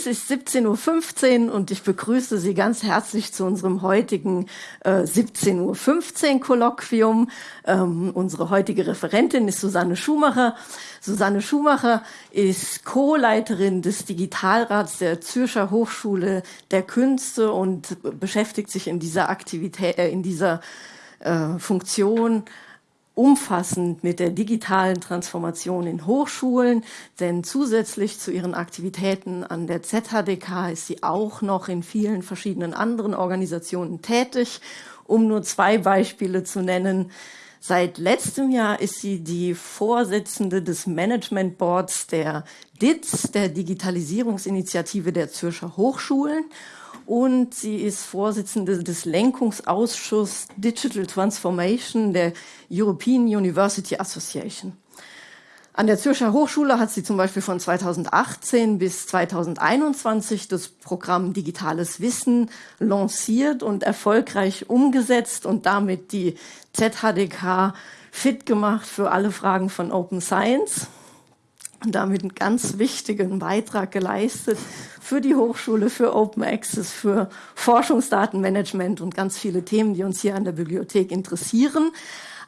Es ist 17.15 Uhr und ich begrüße Sie ganz herzlich zu unserem heutigen äh, 17.15 Uhr Kolloquium. Ähm, unsere heutige Referentin ist Susanne Schumacher. Susanne Schumacher ist Co-Leiterin des Digitalrats der Zürcher Hochschule der Künste und beschäftigt sich in dieser Aktivität, äh, in dieser äh, Funktion umfassend mit der digitalen Transformation in Hochschulen, denn zusätzlich zu ihren Aktivitäten an der ZHDK ist sie auch noch in vielen verschiedenen anderen Organisationen tätig. Um nur zwei Beispiele zu nennen, Seit letztem Jahr ist sie die Vorsitzende des Management Boards der DITS, der Digitalisierungsinitiative der Zürcher Hochschulen und sie ist Vorsitzende des Lenkungsausschusses Digital Transformation der European University Association. An der Zürcher Hochschule hat sie zum Beispiel von 2018 bis 2021 das Programm Digitales Wissen lanciert und erfolgreich umgesetzt und damit die ZHDK fit gemacht für alle Fragen von Open Science und damit einen ganz wichtigen Beitrag geleistet für die Hochschule, für Open Access, für Forschungsdatenmanagement und ganz viele Themen, die uns hier an der Bibliothek interessieren.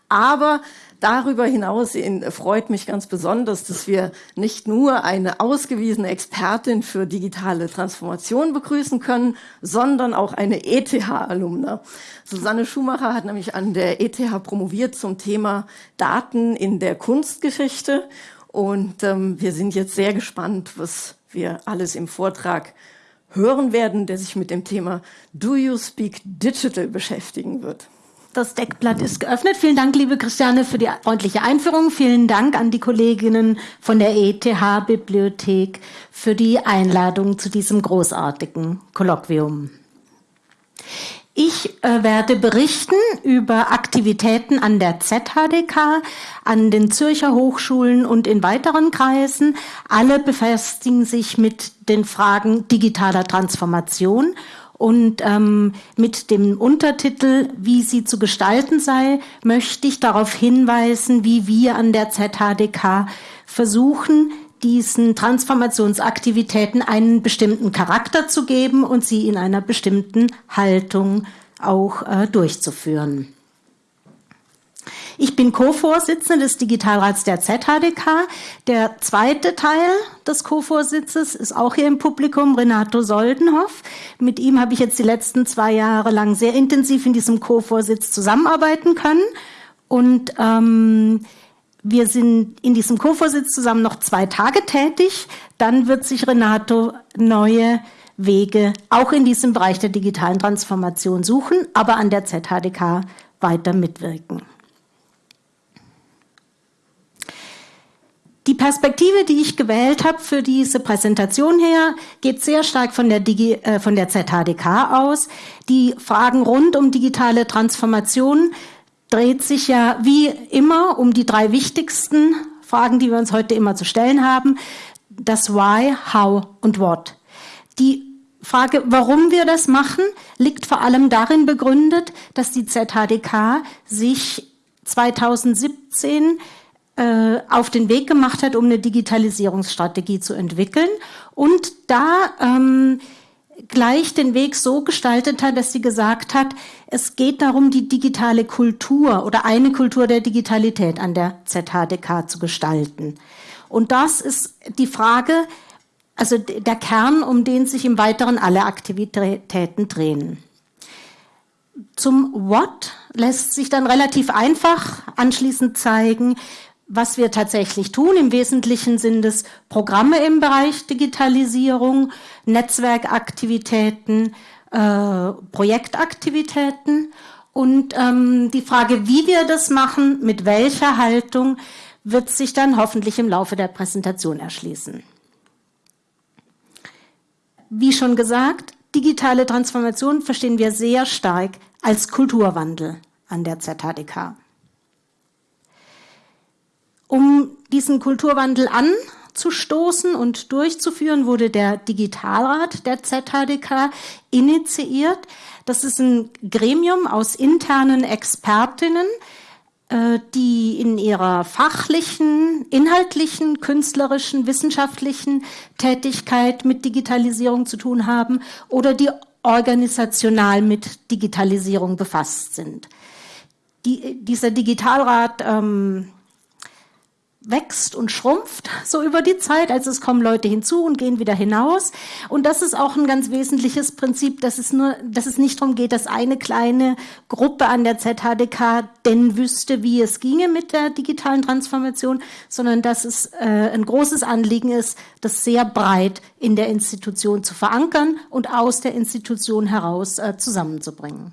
Aber darüber hinaus freut mich ganz besonders, dass wir nicht nur eine ausgewiesene Expertin für digitale Transformation begrüßen können, sondern auch eine ETH-Alumna. Susanne Schumacher hat nämlich an der ETH promoviert zum Thema Daten in der Kunstgeschichte und ähm, wir sind jetzt sehr gespannt, was wir alles im Vortrag hören werden, der sich mit dem Thema Do You Speak Digital beschäftigen wird. Das Deckblatt ist geöffnet. Vielen Dank, liebe Christiane, für die freundliche Einführung. Vielen Dank an die Kolleginnen von der ETH-Bibliothek für die Einladung zu diesem großartigen Kolloquium. Ich äh, werde berichten über Aktivitäten an der ZHDK, an den Zürcher Hochschulen und in weiteren Kreisen. Alle befestigen sich mit den Fragen digitaler Transformation und ähm, mit dem Untertitel, wie sie zu gestalten sei, möchte ich darauf hinweisen, wie wir an der ZHDK versuchen, diesen Transformationsaktivitäten einen bestimmten Charakter zu geben und sie in einer bestimmten Haltung auch äh, durchzuführen. Ich bin Co-Vorsitzende des Digitalrats der ZHDK. Der zweite Teil des Co-Vorsitzes ist auch hier im Publikum, Renato Soldenhoff. Mit ihm habe ich jetzt die letzten zwei Jahre lang sehr intensiv in diesem Co-Vorsitz zusammenarbeiten können. Und ähm, wir sind in diesem Co-Vorsitz zusammen noch zwei Tage tätig. Dann wird sich Renato neue Wege auch in diesem Bereich der digitalen Transformation suchen, aber an der ZHDK weiter mitwirken. Die Perspektive, die ich gewählt habe für diese Präsentation her, geht sehr stark von der, Digi, äh, von der ZHDK aus. Die Fragen rund um digitale Transformation dreht sich ja wie immer um die drei wichtigsten Fragen, die wir uns heute immer zu stellen haben. Das Why, How und What. Die Frage, warum wir das machen, liegt vor allem darin begründet, dass die ZHDK sich 2017 äh, auf den Weg gemacht hat, um eine Digitalisierungsstrategie zu entwickeln und da ähm, gleich den Weg so gestaltet hat, dass sie gesagt hat, es geht darum, die digitale Kultur oder eine Kultur der Digitalität an der ZHDK zu gestalten. Und das ist die Frage, also der Kern, um den sich im Weiteren alle Aktivitäten drehen. Zum What lässt sich dann relativ einfach anschließend zeigen, was wir tatsächlich tun. Im Wesentlichen sind es Programme im Bereich Digitalisierung, Netzwerkaktivitäten, äh, Projektaktivitäten. Und ähm, die Frage, wie wir das machen, mit welcher Haltung, wird sich dann hoffentlich im Laufe der Präsentation erschließen. Wie schon gesagt, digitale Transformation verstehen wir sehr stark als Kulturwandel an der ZHDK. Um diesen Kulturwandel anzustoßen und durchzuführen, wurde der Digitalrat der ZHDK initiiert. Das ist ein Gremium aus internen Expertinnen, äh, die in ihrer fachlichen, inhaltlichen, künstlerischen, wissenschaftlichen Tätigkeit mit Digitalisierung zu tun haben oder die organisational mit Digitalisierung befasst sind. Die, dieser Digitalrat ähm, wächst und schrumpft so über die Zeit. Also es kommen Leute hinzu und gehen wieder hinaus. Und das ist auch ein ganz wesentliches Prinzip, dass es nur, dass es nicht darum geht, dass eine kleine Gruppe an der ZHDK denn wüsste, wie es ginge mit der digitalen Transformation, sondern dass es äh, ein großes Anliegen ist, das sehr breit in der Institution zu verankern und aus der Institution heraus äh, zusammenzubringen.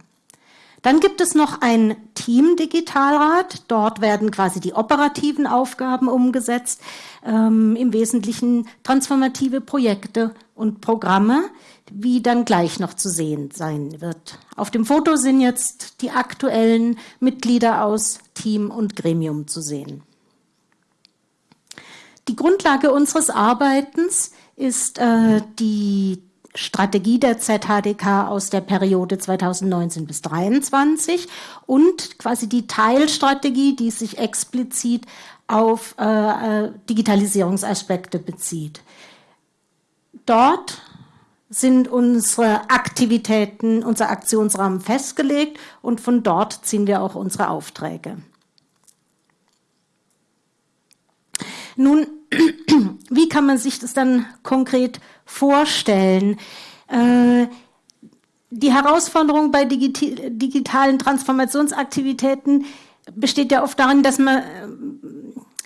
Dann gibt es noch ein Team-Digitalrat. Dort werden quasi die operativen Aufgaben umgesetzt, ähm, im Wesentlichen transformative Projekte und Programme, wie dann gleich noch zu sehen sein wird. Auf dem Foto sind jetzt die aktuellen Mitglieder aus Team und Gremium zu sehen. Die Grundlage unseres Arbeitens ist äh, die Strategie der ZHDK aus der Periode 2019 bis 2023 und quasi die Teilstrategie, die sich explizit auf äh, äh, Digitalisierungsaspekte bezieht. Dort sind unsere Aktivitäten, unser Aktionsrahmen festgelegt und von dort ziehen wir auch unsere Aufträge. Nun, wie kann man sich das dann konkret vorstellen? Äh, die Herausforderung bei digitalen Transformationsaktivitäten besteht ja oft darin, dass man äh,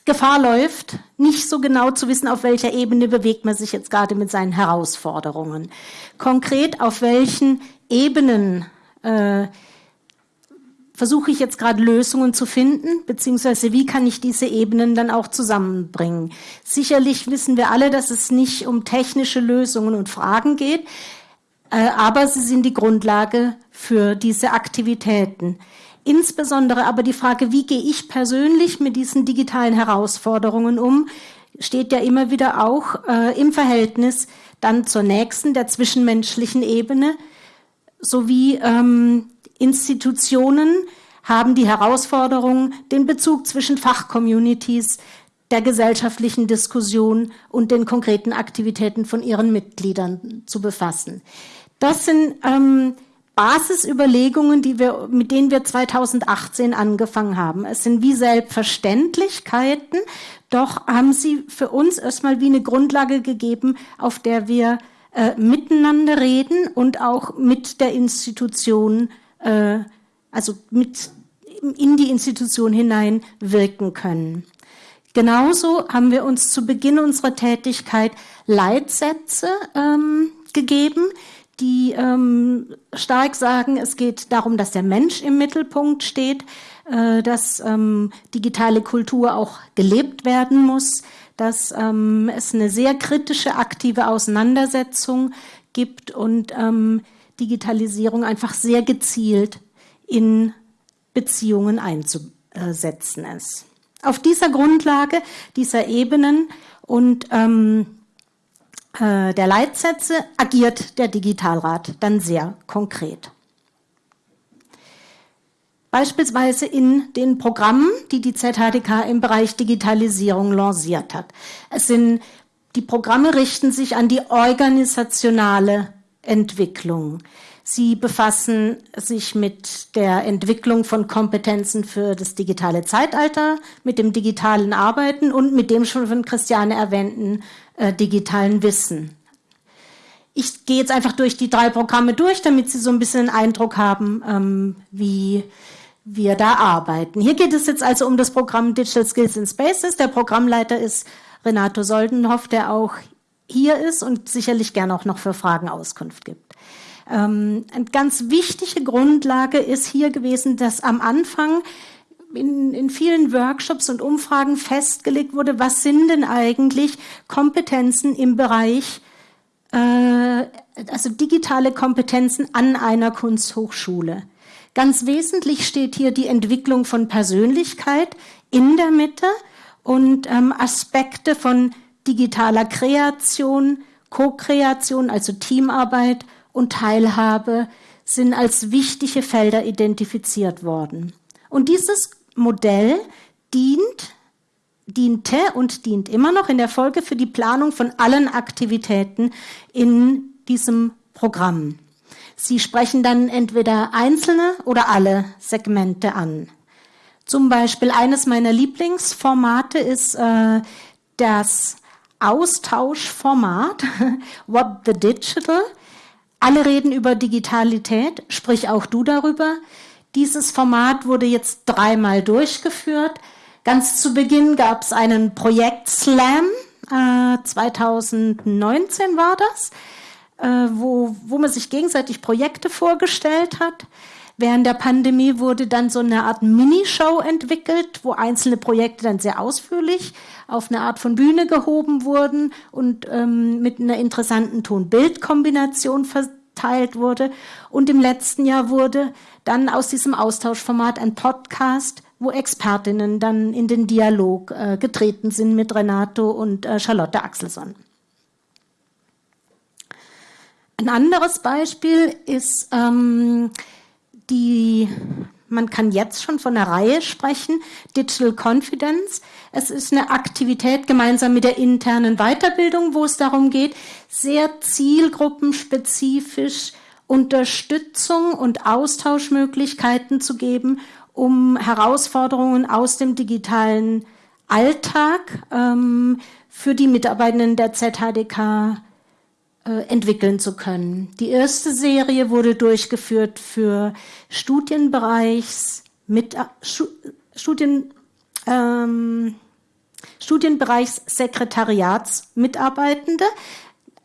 Gefahr läuft, nicht so genau zu wissen, auf welcher Ebene bewegt man sich jetzt gerade mit seinen Herausforderungen. Konkret auf welchen Ebenen äh, versuche ich jetzt gerade Lösungen zu finden, beziehungsweise wie kann ich diese Ebenen dann auch zusammenbringen. Sicherlich wissen wir alle, dass es nicht um technische Lösungen und Fragen geht, äh, aber sie sind die Grundlage für diese Aktivitäten. Insbesondere aber die Frage, wie gehe ich persönlich mit diesen digitalen Herausforderungen um, steht ja immer wieder auch äh, im Verhältnis dann zur nächsten, der zwischenmenschlichen Ebene, sowie ähm, Institutionen haben die Herausforderung, den Bezug zwischen Fachcommunities, der gesellschaftlichen Diskussion und den konkreten Aktivitäten von ihren Mitgliedern zu befassen. Das sind ähm, Basisüberlegungen, die wir, mit denen wir 2018 angefangen haben. Es sind wie Selbstverständlichkeiten, doch haben sie für uns erstmal wie eine Grundlage gegeben, auf der wir äh, miteinander reden und auch mit der Institution äh, also mit in die Institution hinein wirken können. Genauso haben wir uns zu Beginn unserer Tätigkeit Leitsätze ähm, gegeben, die ähm, stark sagen, es geht darum, dass der Mensch im Mittelpunkt steht, äh, dass ähm, digitale Kultur auch gelebt werden muss, dass ähm, es eine sehr kritische, aktive Auseinandersetzung gibt und ähm, Digitalisierung einfach sehr gezielt in Beziehungen einzusetzen ist. Auf dieser Grundlage dieser Ebenen und ähm, äh, der Leitsätze agiert der Digitalrat dann sehr konkret. Beispielsweise in den Programmen, die die ZHDK im Bereich Digitalisierung lanciert hat. Es sind, die Programme richten sich an die organisationale Entwicklung. Sie befassen sich mit der Entwicklung von Kompetenzen für das digitale Zeitalter, mit dem digitalen Arbeiten und mit dem schon von Christiane erwähnten äh, digitalen Wissen. Ich gehe jetzt einfach durch die drei Programme durch, damit Sie so ein bisschen einen Eindruck haben, ähm, wie wir da arbeiten. Hier geht es jetzt also um das Programm Digital Skills in Spaces. Der Programmleiter ist Renato Soldenhoff, der auch hier ist und sicherlich gerne auch noch für Fragen Auskunft gibt. Ähm, eine ganz wichtige Grundlage ist hier gewesen, dass am Anfang in, in vielen Workshops und Umfragen festgelegt wurde, was sind denn eigentlich Kompetenzen im Bereich, äh, also digitale Kompetenzen an einer Kunsthochschule. Ganz wesentlich steht hier die Entwicklung von Persönlichkeit in der Mitte und ähm, Aspekte von digitaler Kreation, Co-Kreation, also Teamarbeit und Teilhabe sind als wichtige Felder identifiziert worden. Und dieses Modell dient, diente und dient immer noch in der Folge für die Planung von allen Aktivitäten in diesem Programm. Sie sprechen dann entweder einzelne oder alle Segmente an. Zum Beispiel eines meiner Lieblingsformate ist äh, das Austauschformat What the Digital. Alle reden über Digitalität, sprich auch du darüber. Dieses Format wurde jetzt dreimal durchgeführt. Ganz zu Beginn gab es einen Projekt Slam, äh, 2019 war das, äh, wo, wo man sich gegenseitig Projekte vorgestellt hat. Während der Pandemie wurde dann so eine Art Minishow entwickelt, wo einzelne Projekte dann sehr ausführlich auf eine Art von Bühne gehoben wurden und ähm, mit einer interessanten Ton-Bild-Kombination verteilt wurde. Und im letzten Jahr wurde dann aus diesem Austauschformat ein Podcast, wo Expertinnen dann in den Dialog äh, getreten sind mit Renato und äh, Charlotte Axelsson. Ein anderes Beispiel ist ähm, die, man kann jetzt schon von einer Reihe sprechen, Digital Confidence. Es ist eine Aktivität gemeinsam mit der internen Weiterbildung, wo es darum geht, sehr zielgruppenspezifisch Unterstützung und Austauschmöglichkeiten zu geben, um Herausforderungen aus dem digitalen Alltag ähm, für die Mitarbeitenden der ZHDK äh, entwickeln zu können. Die erste Serie wurde durchgeführt für Studienbereichs mit äh, Ähm, Studienbereichssekretariatsmitarbeitende,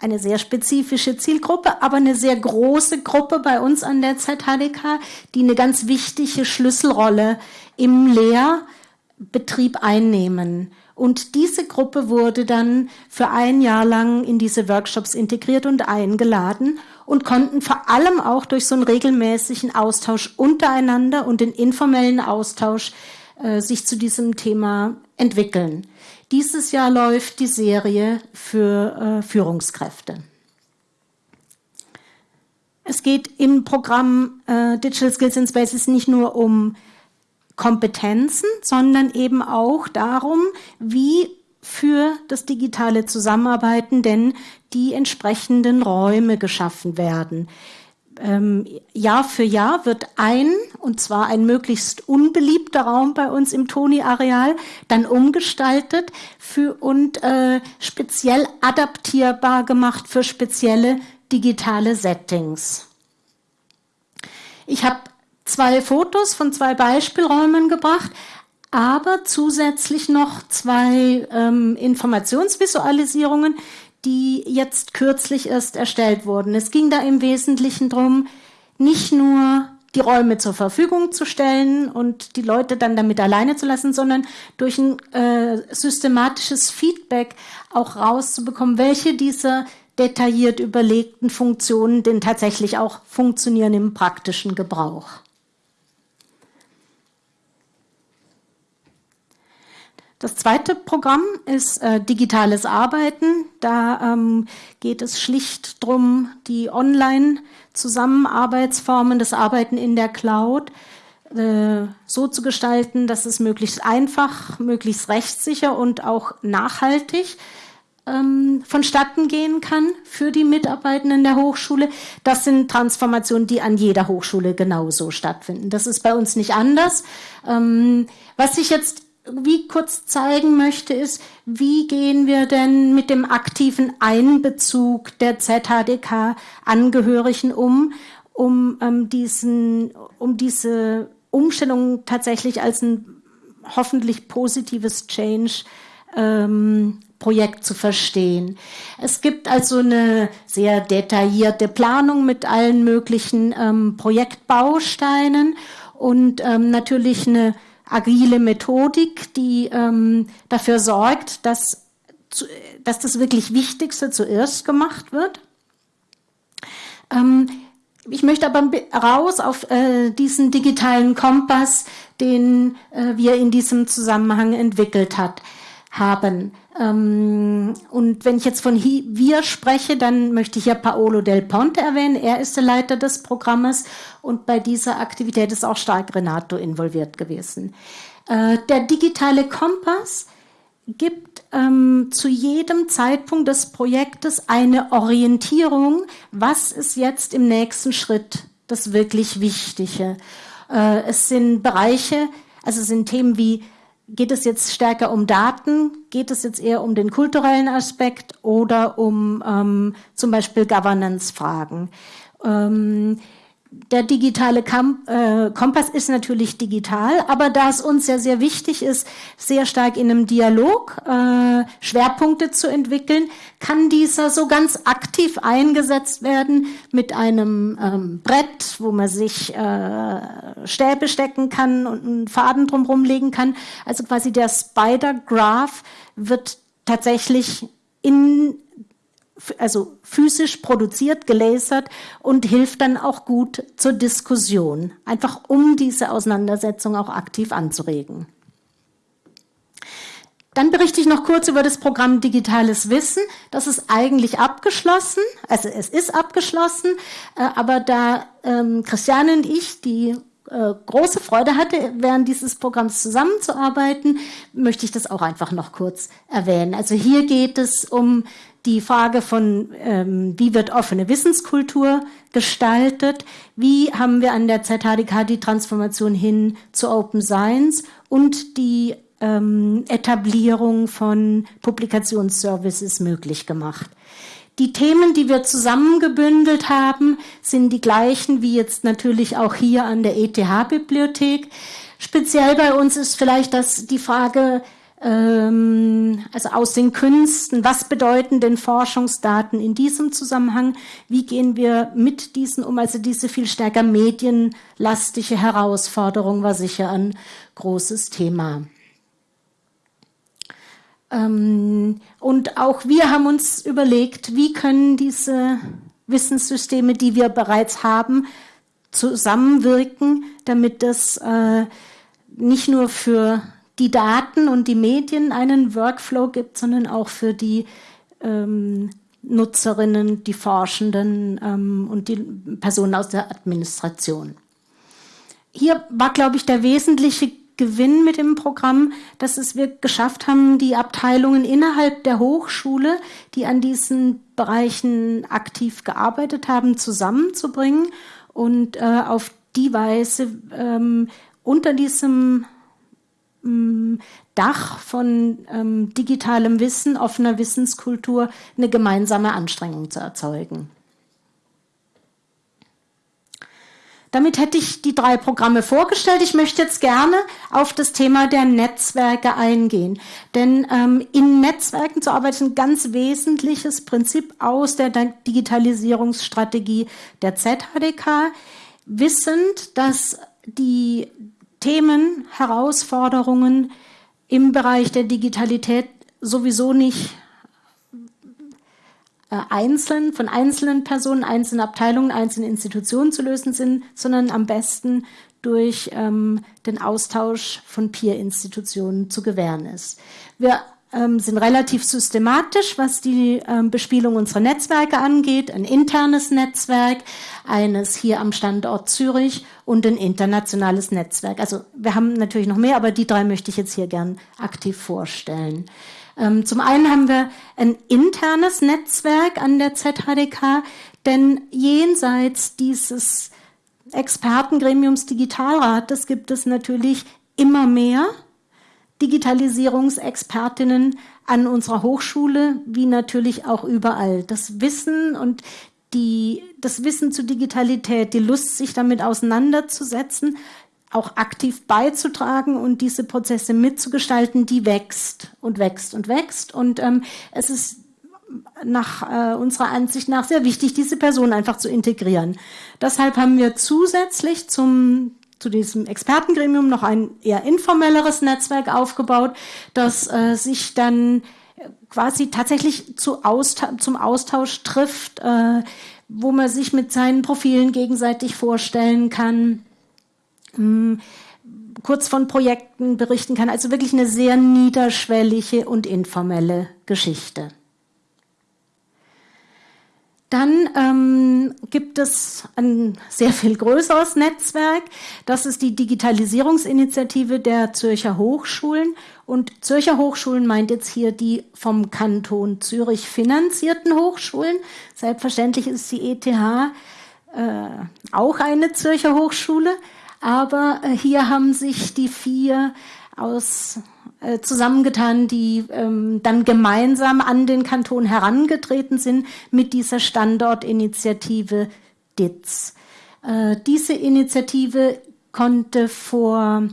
eine sehr spezifische Zielgruppe, aber eine sehr große Gruppe bei uns an der ZHDK, die eine ganz wichtige Schlüsselrolle im Lehrbetrieb einnehmen. Und diese Gruppe wurde dann für ein Jahr lang in diese Workshops integriert und eingeladen und konnten vor allem auch durch so einen regelmäßigen Austausch untereinander und den informellen Austausch äh, sich zu diesem Thema entwickeln. Dieses Jahr läuft die Serie für äh, Führungskräfte. Es geht im Programm äh, Digital Skills in Spaces nicht nur um Kompetenzen, sondern eben auch darum, wie für das digitale Zusammenarbeiten denn die entsprechenden Räume geschaffen werden. Ähm, Jahr für Jahr wird ein, und zwar ein möglichst unbeliebter Raum bei uns im Toni-Areal, dann umgestaltet für, und äh, speziell adaptierbar gemacht für spezielle digitale Settings. Ich habe zwei Fotos von zwei Beispielräumen gebracht, aber zusätzlich noch zwei ähm, Informationsvisualisierungen, die jetzt kürzlich erst erstellt wurden. Es ging da im Wesentlichen darum, nicht nur die Räume zur Verfügung zu stellen und die Leute dann damit alleine zu lassen, sondern durch ein äh, systematisches Feedback auch rauszubekommen, welche dieser detailliert überlegten Funktionen denn tatsächlich auch funktionieren im praktischen Gebrauch. Das zweite Programm ist äh, digitales Arbeiten. Da ähm, geht es schlicht darum, die Online-Zusammenarbeitsformen, das Arbeiten in der Cloud äh, so zu gestalten, dass es möglichst einfach, möglichst rechtssicher und auch nachhaltig ähm, vonstatten gehen kann für die Mitarbeitenden der Hochschule. Das sind Transformationen, die an jeder Hochschule genauso stattfinden. Das ist bei uns nicht anders. Ähm, was sich jetzt wie kurz zeigen möchte, ist, wie gehen wir denn mit dem aktiven Einbezug der ZHDK-Angehörigen um, um, ähm, diesen, um diese Umstellung tatsächlich als ein hoffentlich positives Change ähm, Projekt zu verstehen. Es gibt also eine sehr detaillierte Planung mit allen möglichen ähm, Projektbausteinen und ähm, natürlich eine agile Methodik, die ähm, dafür sorgt, dass, dass das wirklich Wichtigste zuerst gemacht wird. Ähm, ich möchte aber raus auf äh, diesen digitalen Kompass, den äh, wir in diesem Zusammenhang entwickelt hat, haben. Ähm, und wenn ich jetzt von wir spreche, dann möchte ich ja Paolo Del Ponte erwähnen. Er ist der Leiter des Programmes und bei dieser Aktivität ist auch stark Renato involviert gewesen. Äh, der digitale Kompass gibt ähm, zu jedem Zeitpunkt des Projektes eine Orientierung, was ist jetzt im nächsten Schritt das wirklich Wichtige. Äh, es sind Bereiche, also es sind Themen wie, geht es jetzt stärker um Daten, geht es jetzt eher um den kulturellen Aspekt oder um ähm, zum Beispiel Governance-Fragen. Ähm, der digitale äh, Kompass ist natürlich digital, aber da es uns ja sehr wichtig ist, sehr stark in einem Dialog äh, Schwerpunkte zu entwickeln, kann dieser so ganz aktiv eingesetzt werden mit einem ähm, Brett, wo man sich äh, Stäbe stecken kann und einen Faden drumherum legen kann. Also quasi der Spider Graph wird tatsächlich in also physisch produziert, gelasert und hilft dann auch gut zur Diskussion, einfach um diese Auseinandersetzung auch aktiv anzuregen. Dann berichte ich noch kurz über das Programm Digitales Wissen. Das ist eigentlich abgeschlossen, also es ist abgeschlossen, äh, aber da ähm, Christiane und ich die äh, große Freude hatte, während dieses Programms zusammenzuarbeiten, möchte ich das auch einfach noch kurz erwähnen. Also hier geht es um die Frage von, ähm, wie wird offene Wissenskultur gestaltet, wie haben wir an der ZHDK die Transformation hin zu Open Science und die ähm, Etablierung von Publikationsservices möglich gemacht. Die Themen, die wir zusammengebündelt haben, sind die gleichen wie jetzt natürlich auch hier an der ETH-Bibliothek. Speziell bei uns ist vielleicht das die Frage, ähm, also aus den Künsten, was bedeuten denn Forschungsdaten in diesem Zusammenhang? Wie gehen wir mit diesen um? Also diese viel stärker medienlastige Herausforderung war sicher ein großes Thema. Ähm, und auch wir haben uns überlegt, wie können diese Wissenssysteme, die wir bereits haben, zusammenwirken, damit das äh, nicht nur für die Daten und die Medien einen Workflow gibt, sondern auch für die ähm, Nutzerinnen, die Forschenden ähm, und die Personen aus der Administration. Hier war, glaube ich, der wesentliche Gewinn mit dem Programm, dass es wir geschafft haben, die Abteilungen innerhalb der Hochschule, die an diesen Bereichen aktiv gearbeitet haben, zusammenzubringen und äh, auf die Weise ähm, unter diesem ähm, Dach von ähm, digitalem Wissen, offener Wissenskultur eine gemeinsame Anstrengung zu erzeugen. Damit hätte ich die drei Programme vorgestellt. Ich möchte jetzt gerne auf das Thema der Netzwerke eingehen. Denn ähm, in Netzwerken zu arbeiten ist ein ganz wesentliches Prinzip aus der Digitalisierungsstrategie der ZHDK, wissend, dass die Themen, Herausforderungen im Bereich der Digitalität sowieso nicht einzeln, von einzelnen Personen, einzelnen Abteilungen, einzelnen Institutionen zu lösen sind, sondern am besten durch ähm, den Austausch von Peer-Institutionen zu gewähren ist. Wir ähm, sind relativ systematisch, was die ähm, Bespielung unserer Netzwerke angeht. Ein internes Netzwerk, eines hier am Standort Zürich und ein internationales Netzwerk. Also wir haben natürlich noch mehr, aber die drei möchte ich jetzt hier gern aktiv vorstellen. Ähm, zum einen haben wir ein internes Netzwerk an der ZHDK, denn jenseits dieses Expertengremiums Digitalrat, das gibt es natürlich immer mehr Digitalisierungsexpertinnen an unserer Hochschule, wie natürlich auch überall. Das Wissen und die, das Wissen zur Digitalität, die Lust, sich damit auseinanderzusetzen, auch aktiv beizutragen und diese Prozesse mitzugestalten, die wächst und wächst und wächst. Und ähm, es ist nach äh, unserer Ansicht nach sehr wichtig, diese Person einfach zu integrieren. Deshalb haben wir zusätzlich zum zu diesem Expertengremium noch ein eher informelleres Netzwerk aufgebaut, das äh, sich dann quasi tatsächlich zu Austausch, zum Austausch trifft, äh, wo man sich mit seinen Profilen gegenseitig vorstellen kann, kurz von Projekten berichten kann. Also wirklich eine sehr niederschwellige und informelle Geschichte. Dann ähm, gibt es ein sehr viel größeres Netzwerk. Das ist die Digitalisierungsinitiative der Zürcher Hochschulen. Und Zürcher Hochschulen meint jetzt hier die vom Kanton Zürich finanzierten Hochschulen. Selbstverständlich ist die ETH äh, auch eine Zürcher Hochschule. Aber äh, hier haben sich die vier aus äh, zusammengetan, die ähm, dann gemeinsam an den Kanton herangetreten sind mit dieser Standortinitiative DITZ. Äh, diese Initiative konnte vor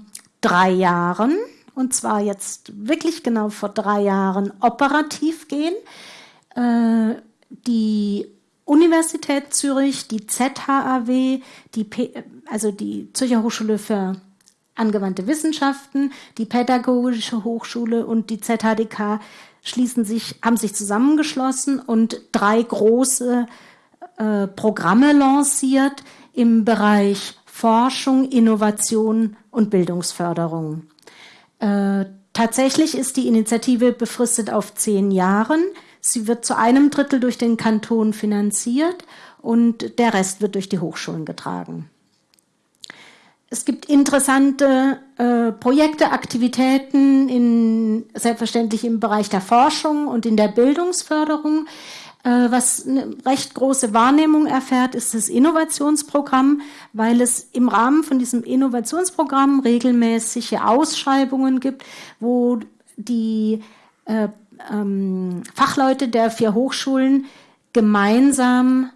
drei Jahren, und zwar jetzt wirklich genau vor drei Jahren, operativ gehen. Äh, die Universität Zürich, die ZHAW, die P also die Zürcher Hochschule für angewandte Wissenschaften, die Pädagogische Hochschule und die ZHDK schließen sich, haben sich zusammengeschlossen und drei große äh, Programme lanciert im Bereich Forschung, Innovation und Bildungsförderung. Äh, tatsächlich ist die Initiative befristet auf zehn Jahren. Sie wird zu einem Drittel durch den Kanton finanziert und der Rest wird durch die Hochschulen getragen. Es gibt interessante äh, Projekte, Aktivitäten, in, selbstverständlich im Bereich der Forschung und in der Bildungsförderung. Äh, was eine recht große Wahrnehmung erfährt, ist das Innovationsprogramm, weil es im Rahmen von diesem Innovationsprogramm regelmäßige Ausschreibungen gibt, wo die äh, ähm, Fachleute der vier Hochschulen gemeinsam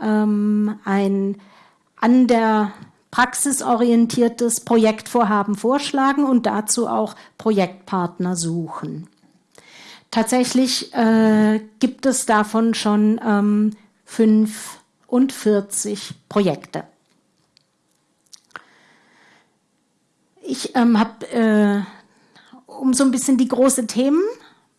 ähm, ein an der praxisorientiertes Projektvorhaben vorschlagen und dazu auch Projektpartner suchen. Tatsächlich äh, gibt es davon schon ähm, 45 Projekte. Ich ähm, habe, äh, um so ein bisschen die große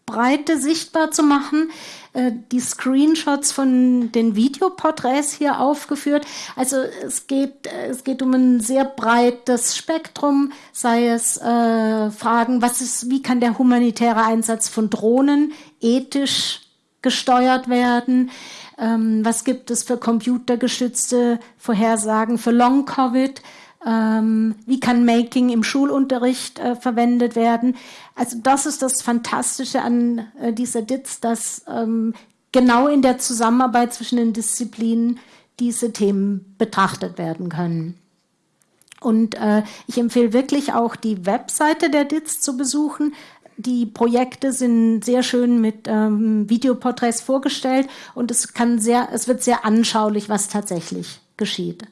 Themenbreite sichtbar zu machen, äh, die Screenshots von den Videoporträts hier aufgeführt. Also es geht, äh, es geht um ein sehr breites Spektrum, sei es äh, Fragen, was ist, wie kann der humanitäre Einsatz von Drohnen ethisch gesteuert werden? Ähm, was gibt es für computergestützte Vorhersagen für Long-Covid? Ähm, wie kann Making im Schulunterricht äh, verwendet werden? Also das ist das Fantastische an äh, dieser DITS, dass ähm, genau in der Zusammenarbeit zwischen den Disziplinen diese Themen betrachtet werden können. Und äh, ich empfehle wirklich auch die Webseite der DITS zu besuchen. Die Projekte sind sehr schön mit ähm, Videoporträts vorgestellt und es kann sehr, es wird sehr anschaulich, was tatsächlich geschieht.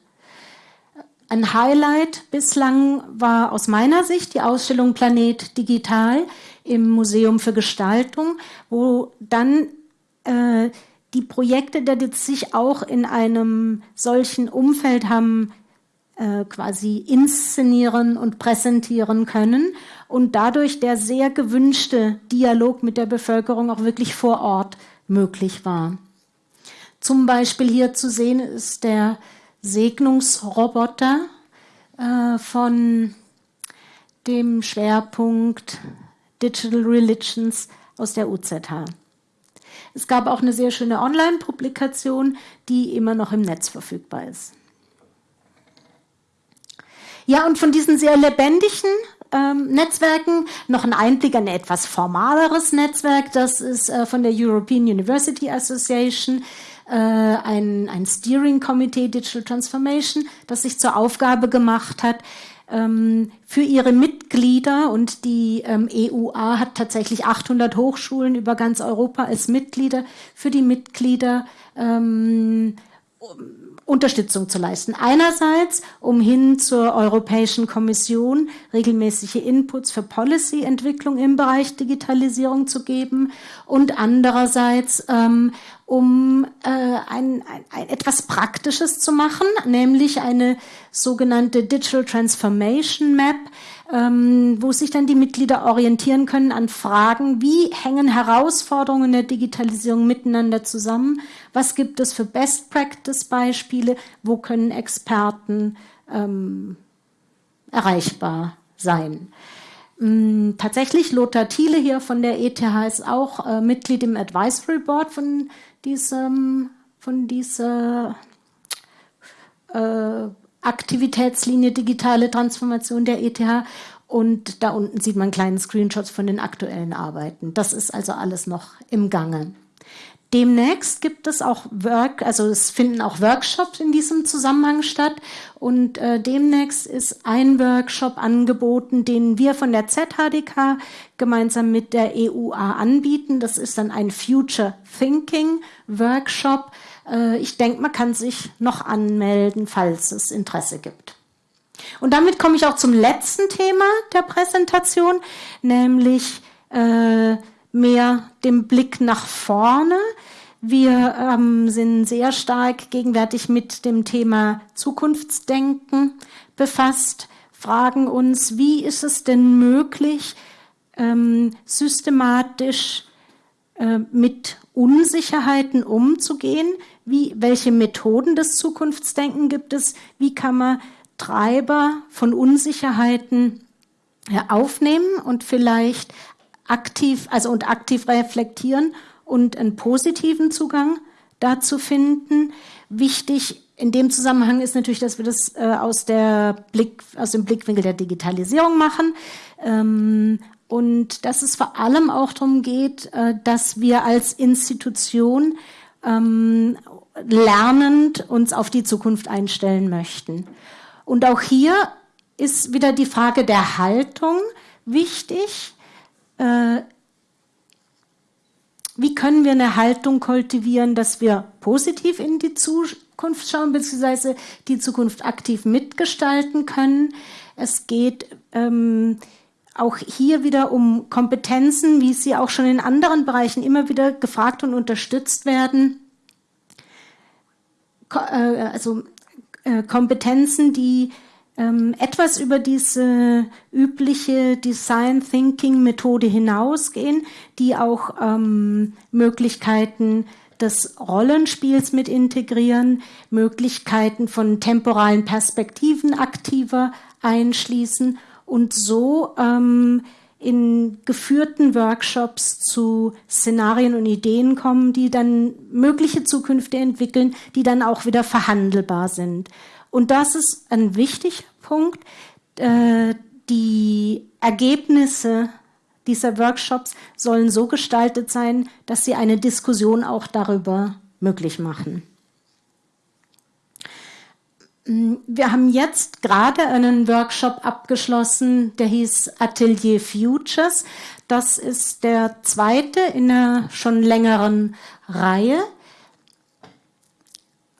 Ein Highlight bislang war aus meiner Sicht die Ausstellung Planet Digital im Museum für Gestaltung, wo dann äh, die Projekte, die sich auch in einem solchen Umfeld haben äh, quasi inszenieren und präsentieren können und dadurch der sehr gewünschte Dialog mit der Bevölkerung auch wirklich vor Ort möglich war. Zum Beispiel hier zu sehen ist der Segnungsroboter äh, von dem Schwerpunkt Digital Religions aus der UZH. Es gab auch eine sehr schöne Online-Publikation, die immer noch im Netz verfügbar ist. Ja, und von diesen sehr lebendigen ähm, Netzwerken noch ein Einblick in ein etwas formaleres Netzwerk. Das ist äh, von der European University Association äh, ein, ein Steering Committee Digital Transformation, das sich zur Aufgabe gemacht hat, ähm, für ihre Mitglieder und die ähm, EUA hat tatsächlich 800 Hochschulen über ganz Europa als Mitglieder für die Mitglieder ähm, Unterstützung zu leisten. Einerseits, um hin zur Europäischen Kommission regelmäßige Inputs für Policy-Entwicklung im Bereich Digitalisierung zu geben und andererseits, ähm, um äh, ein, ein, ein, etwas Praktisches zu machen, nämlich eine sogenannte Digital Transformation Map, ähm, wo sich dann die Mitglieder orientieren können an Fragen, wie hängen Herausforderungen der Digitalisierung miteinander zusammen, was gibt es für Best-Practice-Beispiele, wo können Experten ähm, erreichbar sein. Ähm, tatsächlich, Lothar Thiele hier von der ETH ist auch äh, Mitglied im Advisory Board von diesem von dieser äh, Aktivitätslinie digitale Transformation der ETH. Und da unten sieht man kleine Screenshots von den aktuellen Arbeiten. Das ist also alles noch im Gange. Demnächst gibt es auch Work, also es finden auch Workshops in diesem Zusammenhang statt. Und äh, demnächst ist ein Workshop angeboten, den wir von der ZHDK gemeinsam mit der EUA anbieten. Das ist dann ein Future Thinking Workshop. Äh, ich denke, man kann sich noch anmelden, falls es Interesse gibt. Und damit komme ich auch zum letzten Thema der Präsentation, nämlich äh, mehr dem Blick nach vorne. Wir ähm, sind sehr stark gegenwärtig mit dem Thema Zukunftsdenken befasst, fragen uns, wie ist es denn möglich, ähm, systematisch äh, mit Unsicherheiten umzugehen? Wie, welche Methoden des Zukunftsdenken gibt es? Wie kann man Treiber von Unsicherheiten ja, aufnehmen und vielleicht aktiv, also und aktiv reflektieren und einen positiven Zugang dazu finden. Wichtig in dem Zusammenhang ist natürlich, dass wir das äh, aus, der Blick, aus dem Blickwinkel der Digitalisierung machen. Ähm, und dass es vor allem auch darum geht, äh, dass wir als Institution ähm, lernend uns auf die Zukunft einstellen möchten. Und auch hier ist wieder die Frage der Haltung wichtig. Äh, wie können wir eine Haltung kultivieren, dass wir positiv in die Zukunft schauen, beziehungsweise die Zukunft aktiv mitgestalten können. Es geht ähm, auch hier wieder um Kompetenzen, wie sie auch schon in anderen Bereichen immer wieder gefragt und unterstützt werden. Ko äh, also äh, Kompetenzen, die ähm, etwas über diese übliche Design Thinking Methode hinausgehen, die auch ähm, Möglichkeiten des Rollenspiels mit integrieren, Möglichkeiten von temporalen Perspektiven aktiver einschließen und so ähm, in geführten Workshops zu Szenarien und Ideen kommen, die dann mögliche Zukünfte entwickeln, die dann auch wieder verhandelbar sind. Und das ist ein wichtiger Punkt. Äh, die Ergebnisse dieser Workshops sollen so gestaltet sein, dass sie eine Diskussion auch darüber möglich machen. Wir haben jetzt gerade einen Workshop abgeschlossen, der hieß Atelier Futures. Das ist der zweite in einer schon längeren Reihe.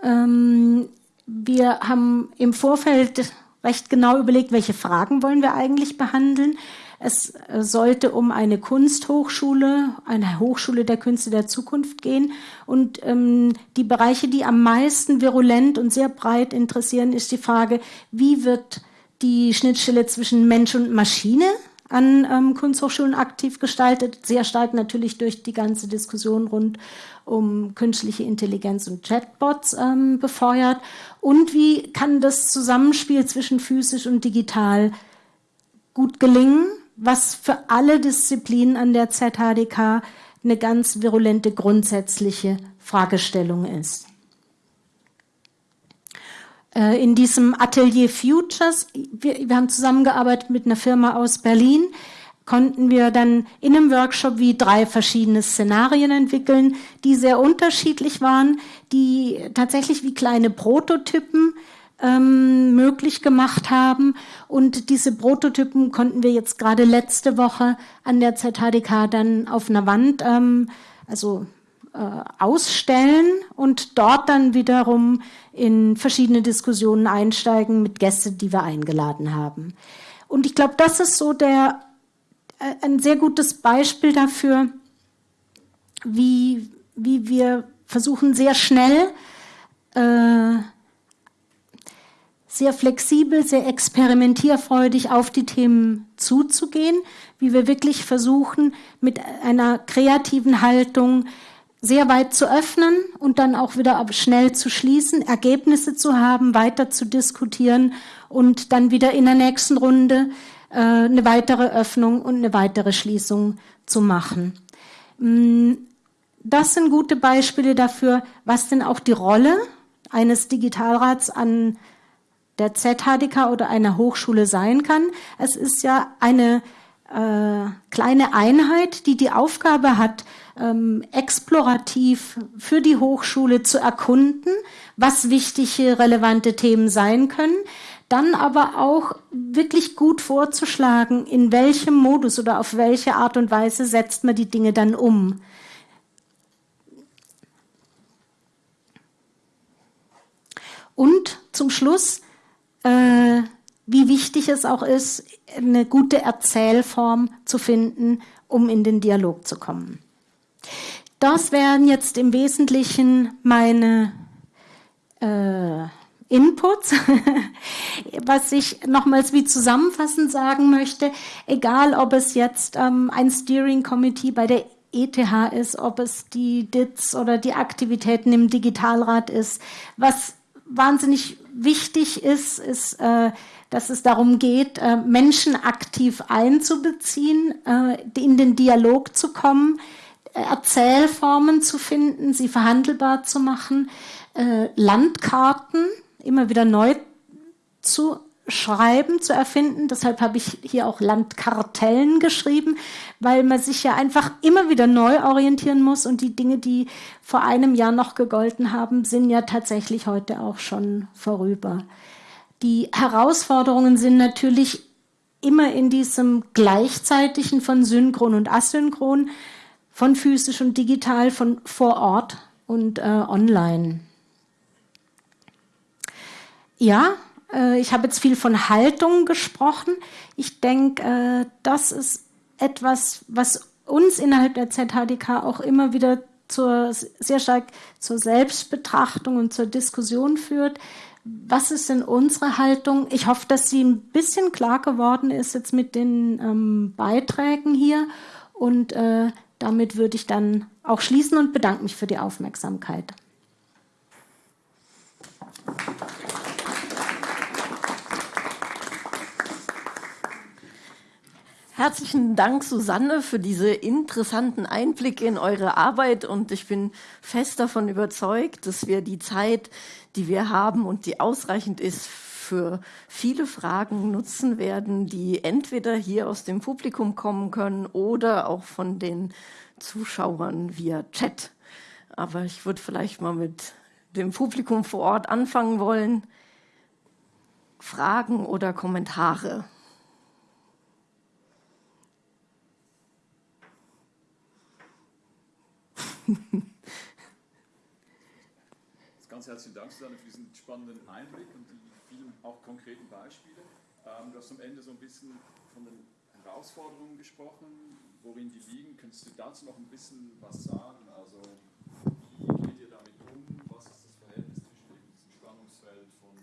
Ähm, wir haben im Vorfeld recht genau überlegt, welche Fragen wollen wir eigentlich behandeln. Es sollte um eine Kunsthochschule, eine Hochschule der Künste der Zukunft gehen. Und ähm, die Bereiche, die am meisten virulent und sehr breit interessieren, ist die Frage, wie wird die Schnittstelle zwischen Mensch und Maschine an ähm, Kunsthochschulen aktiv gestaltet, sehr stark natürlich durch die ganze Diskussion rund um künstliche Intelligenz und Chatbots ähm, befeuert. Und wie kann das Zusammenspiel zwischen physisch und digital gut gelingen, was für alle Disziplinen an der ZHDK eine ganz virulente grundsätzliche Fragestellung ist. Äh, in diesem Atelier Futures, wir, wir haben zusammengearbeitet mit einer Firma aus Berlin, konnten wir dann in einem Workshop wie drei verschiedene Szenarien entwickeln, die sehr unterschiedlich waren, die tatsächlich wie kleine Prototypen ähm, möglich gemacht haben. Und diese Prototypen konnten wir jetzt gerade letzte Woche an der ZHDK dann auf einer Wand, ähm, also äh, ausstellen und dort dann wiederum in verschiedene Diskussionen einsteigen mit Gästen, die wir eingeladen haben. Und ich glaube, das ist so der ein sehr gutes Beispiel dafür, wie, wie wir versuchen, sehr schnell, äh, sehr flexibel, sehr experimentierfreudig auf die Themen zuzugehen, wie wir wirklich versuchen, mit einer kreativen Haltung sehr weit zu öffnen und dann auch wieder schnell zu schließen, Ergebnisse zu haben, weiter zu diskutieren und dann wieder in der nächsten Runde äh, eine weitere Öffnung und eine weitere Schließung zu machen. Mm, das sind gute Beispiele dafür, was denn auch die Rolle eines Digitalrats an der ZHDK oder einer Hochschule sein kann. Es ist ja eine äh, kleine Einheit, die die Aufgabe hat, ähm, explorativ für die Hochschule zu erkunden, was wichtige, relevante Themen sein können, dann aber auch wirklich gut vorzuschlagen, in welchem Modus oder auf welche Art und Weise setzt man die Dinge dann um. Und zum Schluss, äh, wie wichtig es auch ist, eine gute Erzählform zu finden, um in den Dialog zu kommen. Das wären jetzt im Wesentlichen meine äh, Inputs. Was ich nochmals wie zusammenfassend sagen möchte, egal ob es jetzt ähm, ein Steering Committee bei der ETH ist, ob es die DITS oder die Aktivitäten im Digitalrat ist, was wahnsinnig wichtig ist, ist, äh, dass es darum geht, äh, Menschen aktiv einzubeziehen, äh, in den Dialog zu kommen, Erzählformen zu finden, sie verhandelbar zu machen, äh, Landkarten immer wieder neu zu schreiben, zu erfinden. Deshalb habe ich hier auch Landkartellen geschrieben, weil man sich ja einfach immer wieder neu orientieren muss und die Dinge, die vor einem Jahr noch gegolten haben, sind ja tatsächlich heute auch schon vorüber. Die Herausforderungen sind natürlich immer in diesem gleichzeitigen von synchron und asynchron, von physisch und digital, von vor Ort und äh, online. Ja, äh, ich habe jetzt viel von Haltung gesprochen. Ich denke, äh, das ist etwas, was uns innerhalb der ZHDK auch immer wieder zur, sehr stark zur Selbstbetrachtung und zur Diskussion führt. Was ist denn unsere Haltung? Ich hoffe, dass sie ein bisschen klar geworden ist jetzt mit den ähm, Beiträgen hier. Und äh, damit würde ich dann auch schließen und bedanke mich für die Aufmerksamkeit. Herzlichen Dank, Susanne, für diese interessanten Einblicke in eure Arbeit. Und ich bin fest davon überzeugt, dass wir die Zeit, die wir haben und die ausreichend ist, für viele Fragen nutzen werden, die entweder hier aus dem Publikum kommen können oder auch von den Zuschauern via Chat. Aber ich würde vielleicht mal mit dem Publikum vor Ort anfangen wollen. Fragen oder Kommentare? Ganz herzlichen Dank, Susanne, für diesen spannenden Einblick und die vielen auch konkreten Beispiele. Ähm, du hast am Ende so ein bisschen von den Herausforderungen gesprochen, worin die liegen. Könntest du dazu noch ein bisschen was sagen? Also, wie geht ihr damit um? Was ist das Verhältnis zwischen eben diesem Spannungsfeld von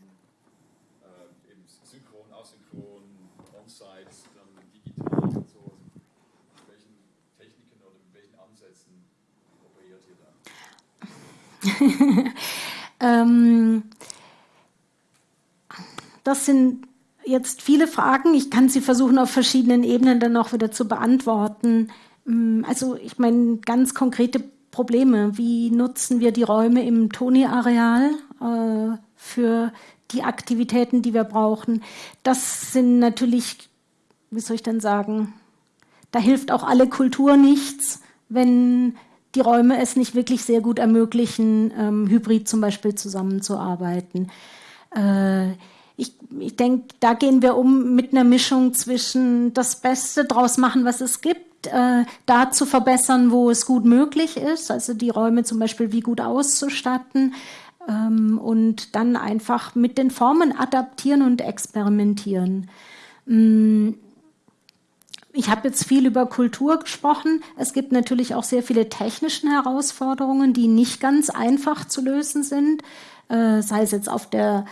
äh, eben synchron, asynchron, on-site, dann digital und so? Also, mit welchen Techniken oder mit welchen Ansätzen operiert ihr da? ähm, das sind jetzt viele Fragen. Ich kann sie versuchen, auf verschiedenen Ebenen dann auch wieder zu beantworten. Mm, also ich meine, ganz konkrete Probleme. Wie nutzen wir die Räume im Toni-Areal äh, für die Aktivitäten, die wir brauchen? Das sind natürlich, wie soll ich denn sagen, da hilft auch alle Kultur nichts, wenn die Räume es nicht wirklich sehr gut ermöglichen, ähm, hybrid zum Beispiel zusammenzuarbeiten. Äh, ich, ich denke, da gehen wir um mit einer Mischung zwischen das Beste draus machen, was es gibt, äh, da zu verbessern, wo es gut möglich ist, also die Räume zum Beispiel wie gut auszustatten ähm, und dann einfach mit den Formen adaptieren und experimentieren. Mm, ich habe jetzt viel über Kultur gesprochen. Es gibt natürlich auch sehr viele technische Herausforderungen, die nicht ganz einfach zu lösen sind, äh, sei es jetzt auf der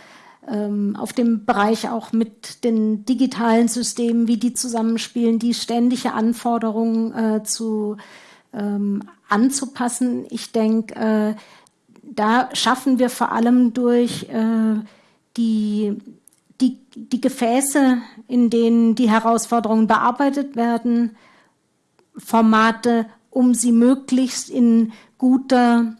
ähm, auf dem Bereich auch mit den digitalen Systemen, wie die zusammenspielen, die ständige Anforderungen äh, zu ähm, anzupassen. Ich denke, äh, da schaffen wir vor allem durch äh, die, die, die Gefäße, in denen die Herausforderungen bearbeitet werden, Formate um sie möglichst in guter,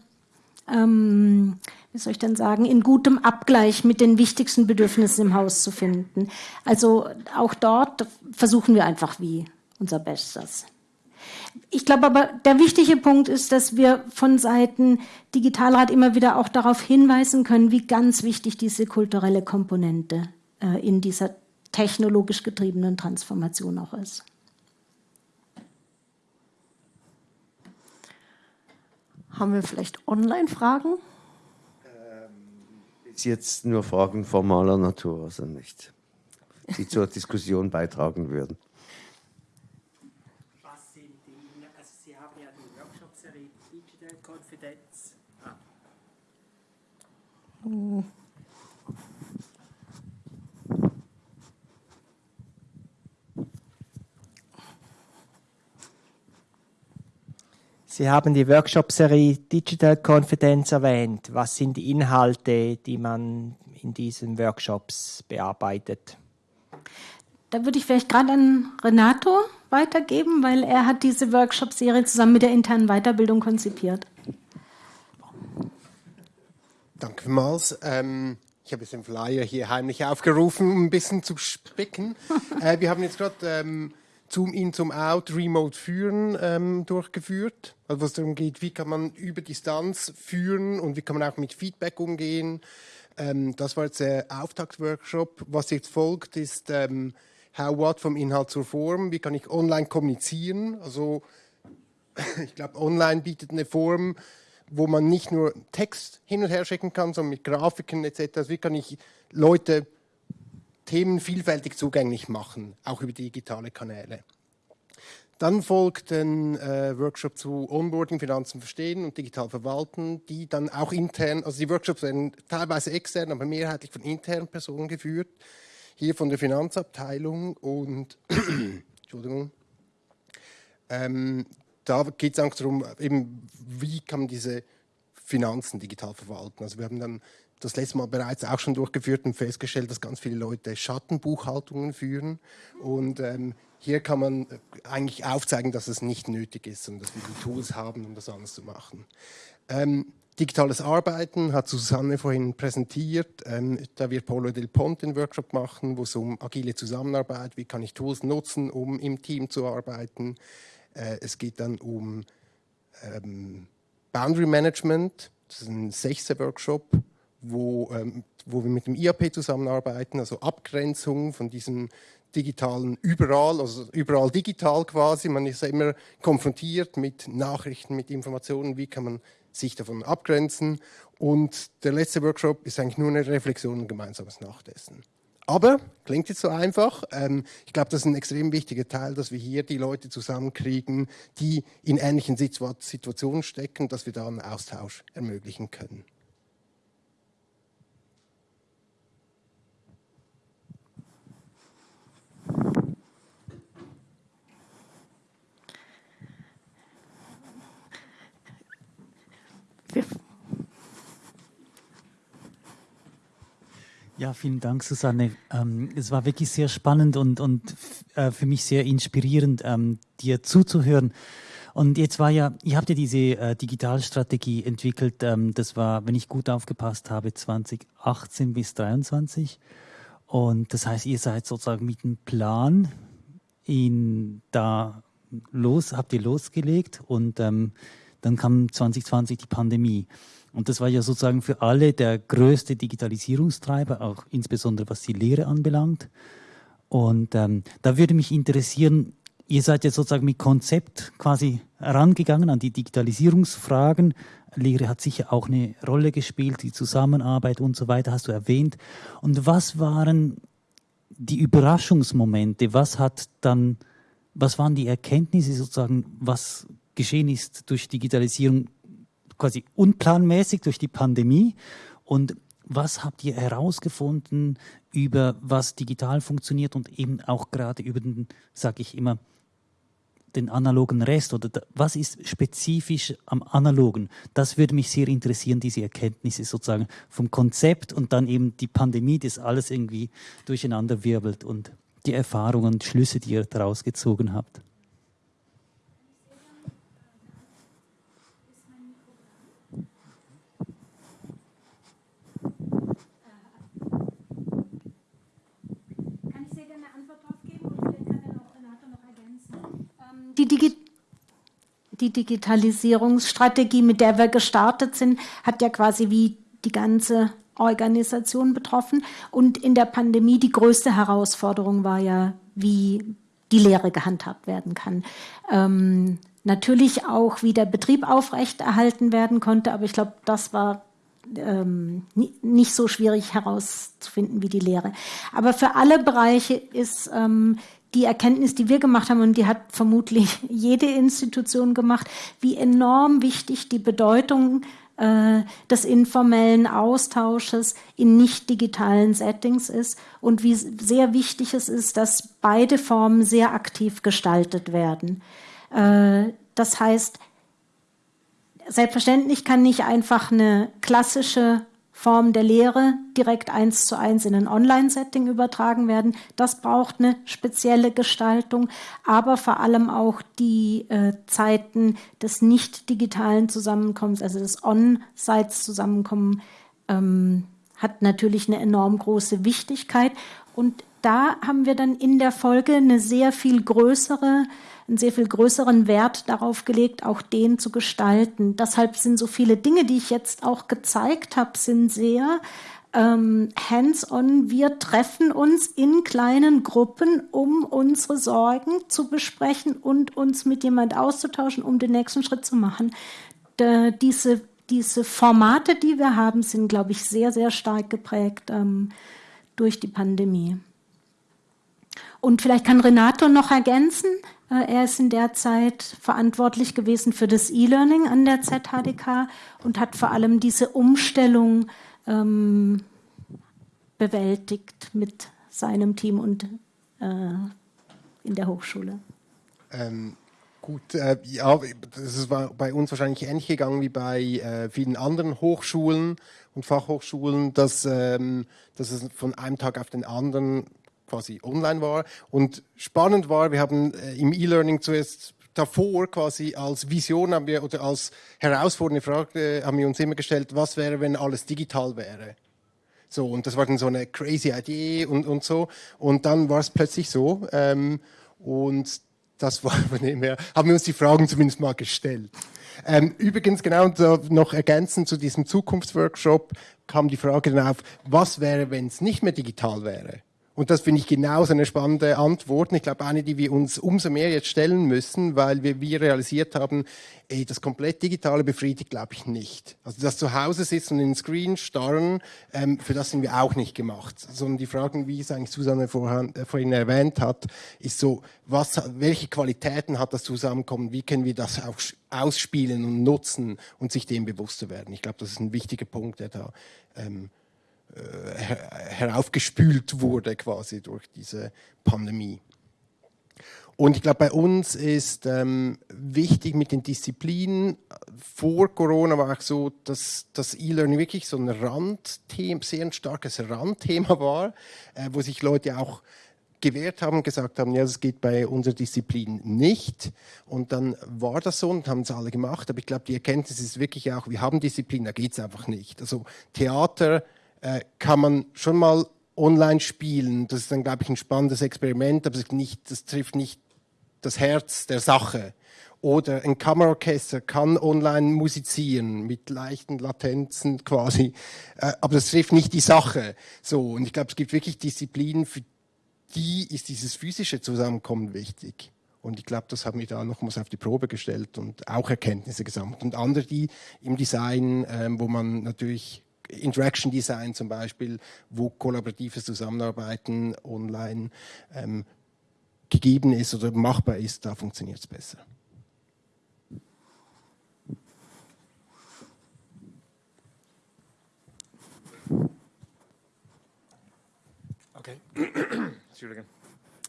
ähm, wie soll ich denn sagen, in gutem Abgleich mit den wichtigsten Bedürfnissen im Haus zu finden. Also auch dort versuchen wir einfach wie unser Bestes. Ich glaube aber, der wichtige Punkt ist, dass wir von Seiten Digitalrat immer wieder auch darauf hinweisen können, wie ganz wichtig diese kulturelle Komponente in dieser technologisch getriebenen Transformation auch ist. Haben wir vielleicht Online-Fragen? Ähm, ist jetzt nur Fragen formaler Natur, also nicht, die zur Diskussion beitragen würden. Was sind die, also Sie haben ja die Workshop-Serie Digital Confidence. Ah. Hm. Sie haben die Workshop-Serie Digital Confidence erwähnt. Was sind die Inhalte, die man in diesen Workshops bearbeitet? Da würde ich vielleicht gerade an Renato weitergeben, weil er hat diese Workshop-Serie zusammen mit der internen Weiterbildung konzipiert. Danke vielmals. Ähm, ich habe jetzt den Flyer hier heimlich aufgerufen, um ein bisschen zu spicken. äh, wir haben jetzt gerade ähm, Zoom In, Zoom Out, Remote Führen ähm, durchgeführt. Also was darum geht, wie kann man über Distanz führen und wie kann man auch mit Feedback umgehen. Ähm, das war jetzt der Auftaktworkshop. Was jetzt folgt, ist ähm, How What vom Inhalt zur Form. Wie kann ich online kommunizieren? Also ich glaube, online bietet eine Form, wo man nicht nur Text hin und her schicken kann, sondern mit Grafiken etc. Also wie kann ich Leute Themen vielfältig zugänglich machen, auch über digitale Kanäle. Dann folgt ein äh, Workshop zu Onboarding, Finanzen verstehen und digital verwalten, die dann auch intern, also die Workshops werden teilweise extern, aber mehrheitlich von internen Personen geführt, hier von der Finanzabteilung und Entschuldigung. Ähm, da geht es auch darum, eben, wie kann man diese Finanzen digital verwalten. Also wir haben dann das letzte Mal bereits auch schon durchgeführt und festgestellt, dass ganz viele Leute Schattenbuchhaltungen führen. Und ähm, hier kann man eigentlich aufzeigen, dass es nicht nötig ist, sondern dass wir die Tools haben, um das anders zu machen. Ähm, digitales Arbeiten hat Susanne vorhin präsentiert. Ähm, da wird Polo Del Ponte einen Workshop machen, wo es um agile Zusammenarbeit, wie kann ich Tools nutzen, um im Team zu arbeiten. Äh, es geht dann um ähm, Boundary Management, das ist ein sechster Workshop wo, ähm, wo wir mit dem IAP zusammenarbeiten, also Abgrenzung von diesem digitalen überall, also überall digital quasi. Man ist ja immer konfrontiert mit Nachrichten, mit Informationen, wie kann man sich davon abgrenzen. Und der letzte Workshop ist eigentlich nur eine Reflexion und gemeinsames Nachdessen. Aber, klingt jetzt so einfach, ähm, ich glaube, das ist ein extrem wichtiger Teil, dass wir hier die Leute zusammenkriegen, die in ähnlichen Situationen stecken, dass wir da einen Austausch ermöglichen können. Ja, vielen Dank, Susanne. Ähm, es war wirklich sehr spannend und, und äh, für mich sehr inspirierend, ähm, dir zuzuhören. Und jetzt war ja, ihr habt ja diese äh, Digitalstrategie entwickelt. Ähm, das war, wenn ich gut aufgepasst habe, 2018 bis 2023. Und das heißt, ihr seid sozusagen mit einem Plan in da los, habt ihr losgelegt und ähm, dann kam 2020 die Pandemie. Und das war ja sozusagen für alle der größte Digitalisierungstreiber, auch insbesondere was die Lehre anbelangt. Und ähm, da würde mich interessieren, ihr seid jetzt sozusagen mit Konzept quasi herangegangen an die Digitalisierungsfragen. Lehre hat sicher auch eine Rolle gespielt, die Zusammenarbeit und so weiter, hast du erwähnt. Und was waren die Überraschungsmomente? Was hat dann, was waren die Erkenntnisse sozusagen, was geschehen ist durch Digitalisierung quasi unplanmäßig durch die Pandemie. Und was habt ihr herausgefunden über was digital funktioniert und eben auch gerade über den, sage ich immer, den analogen Rest oder was ist spezifisch am analogen? Das würde mich sehr interessieren, diese Erkenntnisse sozusagen vom Konzept und dann eben die Pandemie, das alles irgendwie durcheinander wirbelt und die Erfahrungen und Schlüsse, die ihr daraus gezogen habt. Die Digitalisierungsstrategie, mit der wir gestartet sind, hat ja quasi wie die ganze Organisation betroffen. Und in der Pandemie die größte Herausforderung war ja, wie die Lehre gehandhabt werden kann. Ähm, natürlich auch, wie der Betrieb aufrechterhalten werden konnte, aber ich glaube, das war ähm, nicht so schwierig herauszufinden wie die Lehre. Aber für alle Bereiche ist ähm, die Erkenntnis, die wir gemacht haben, und die hat vermutlich jede Institution gemacht, wie enorm wichtig die Bedeutung äh, des informellen Austausches in nicht digitalen Settings ist und wie sehr wichtig es ist, dass beide Formen sehr aktiv gestaltet werden. Äh, das heißt, selbstverständlich kann nicht einfach eine klassische Form der Lehre direkt eins zu eins in ein Online-Setting übertragen werden. Das braucht eine spezielle Gestaltung, aber vor allem auch die äh, Zeiten des nicht digitalen Zusammenkommens, also des On-Sites-Zusammenkommens, ähm, hat natürlich eine enorm große Wichtigkeit. Und da haben wir dann in der Folge eine sehr viel größere einen sehr viel größeren Wert darauf gelegt, auch den zu gestalten. Deshalb sind so viele Dinge, die ich jetzt auch gezeigt habe, sind sehr ähm, hands-on. Wir treffen uns in kleinen Gruppen, um unsere Sorgen zu besprechen und uns mit jemand auszutauschen, um den nächsten Schritt zu machen. Da, diese, diese Formate, die wir haben, sind, glaube ich, sehr, sehr stark geprägt ähm, durch die Pandemie. Und vielleicht kann Renato noch ergänzen. Äh, er ist in der Zeit verantwortlich gewesen für das E-Learning an der ZHDK und hat vor allem diese Umstellung ähm, bewältigt mit seinem Team und äh, in der Hochschule. Ähm, gut, äh, ja, das war bei uns wahrscheinlich ähnlich gegangen wie bei äh, vielen anderen Hochschulen und Fachhochschulen, dass, ähm, dass es von einem Tag auf den anderen quasi online war. Und spannend war, wir haben äh, im E-Learning zuerst davor quasi als Vision haben wir oder als herausfordernde Frage haben wir uns immer gestellt, was wäre, wenn alles digital wäre? So, und das war dann so eine crazy Idee und, und so. Und dann war es plötzlich so. Ähm, und das war mehr, haben wir uns die Fragen zumindest mal gestellt. Ähm, übrigens, genau noch ergänzend zu diesem Zukunftsworkshop kam die Frage dann auf, was wäre, wenn es nicht mehr digital wäre? Und das finde ich genauso eine spannende Antwort. Ich glaube, eine, die wir uns umso mehr jetzt stellen müssen, weil wir, wir realisiert haben, ey, das komplett Digitale befriedigt, glaube ich, nicht. Also das zu Hause sitzen und in den Screen starren, ähm, für das sind wir auch nicht gemacht. Sondern die Fragen, wie es eigentlich Susanne vorhin, äh, vorhin erwähnt hat, ist so, was, welche Qualitäten hat das Zusammenkommen? Wie können wir das auch ausspielen und nutzen und sich dem bewusst zu werden? Ich glaube, das ist ein wichtiger Punkt, der da ähm, äh, heraufgespült wurde quasi durch diese Pandemie. Und ich glaube, bei uns ist ähm, wichtig mit den Disziplinen. Vor Corona war auch so, dass das E-Learning wirklich so ein Randthema, sehr ein starkes Randthema war, äh, wo sich Leute auch gewehrt haben, gesagt haben, ja, das geht bei unserer Disziplin nicht. Und dann war das so und haben es alle gemacht. Aber ich glaube, die Erkenntnis ist wirklich auch, wir haben Disziplin, da geht es einfach nicht. Also Theater äh, kann man schon mal online spielen. Das ist dann, glaube ich, ein spannendes Experiment, aber nicht, das trifft nicht das Herz der Sache. Oder ein Kammerorchester kann online musizieren mit leichten Latenzen quasi, äh, aber das trifft nicht die Sache. So und ich glaube, es gibt wirklich Disziplinen, für die ist dieses physische Zusammenkommen wichtig. Und ich glaube, das haben wir da nochmals auf die Probe gestellt und auch Erkenntnisse gesammelt. Und andere, die im Design, ähm, wo man natürlich Interaction Design zum Beispiel, wo kollaboratives Zusammenarbeiten online ähm, gegeben ist oder machbar ist, da funktioniert es besser. Okay. Entschuldigung.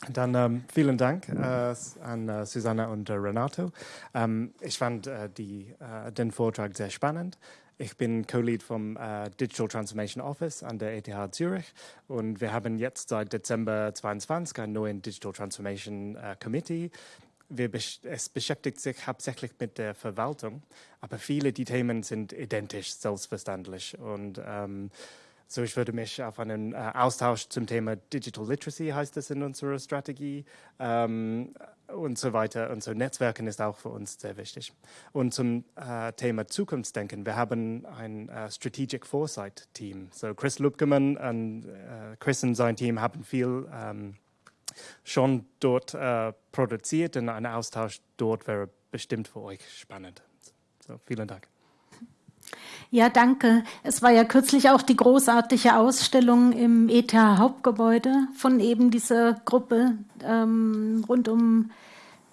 Dann ähm, vielen Dank äh, an äh, Susanna und äh, Renato. Ähm, ich fand äh, die, äh, den Vortrag sehr spannend. Ich bin Co-Lead vom äh, Digital Transformation Office an der ETH Zürich und wir haben jetzt seit Dezember 22 einen neuen Digital Transformation äh, Committee. Wir, es beschäftigt sich hauptsächlich mit der Verwaltung, aber viele der Themen sind identisch, selbstverständlich. Und ähm, so, ich würde mich auf einen äh, Austausch zum Thema Digital Literacy, heißt es in unserer Strategie, ähm, und so weiter. Und so Netzwerken ist auch für uns sehr wichtig. Und zum äh, Thema Zukunftsdenken, wir haben ein äh, Strategic Foresight Team. So Chris Lubkemann und äh, Chris und sein Team haben viel ähm, schon dort äh, produziert und ein Austausch dort wäre bestimmt für euch spannend. So, vielen Dank. Ja, danke. Es war ja kürzlich auch die großartige Ausstellung im ETH Hauptgebäude von eben dieser Gruppe ähm, rund um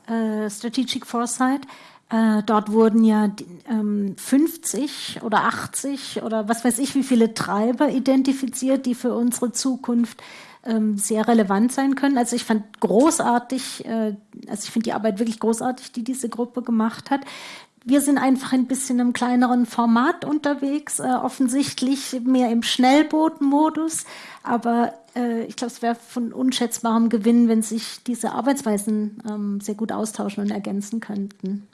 äh, Strategic Foresight. Äh, dort wurden ja ähm, 50 oder 80 oder was weiß ich, wie viele Treiber identifiziert, die für unsere Zukunft ähm, sehr relevant sein können. Also ich fand großartig, äh, also ich finde die Arbeit wirklich großartig, die diese Gruppe gemacht hat. Wir sind einfach ein bisschen im kleineren Format unterwegs, äh, offensichtlich mehr im Schnellbootmodus. Aber äh, ich glaube, es wäre von unschätzbarem Gewinn, wenn sich diese Arbeitsweisen ähm, sehr gut austauschen und ergänzen könnten.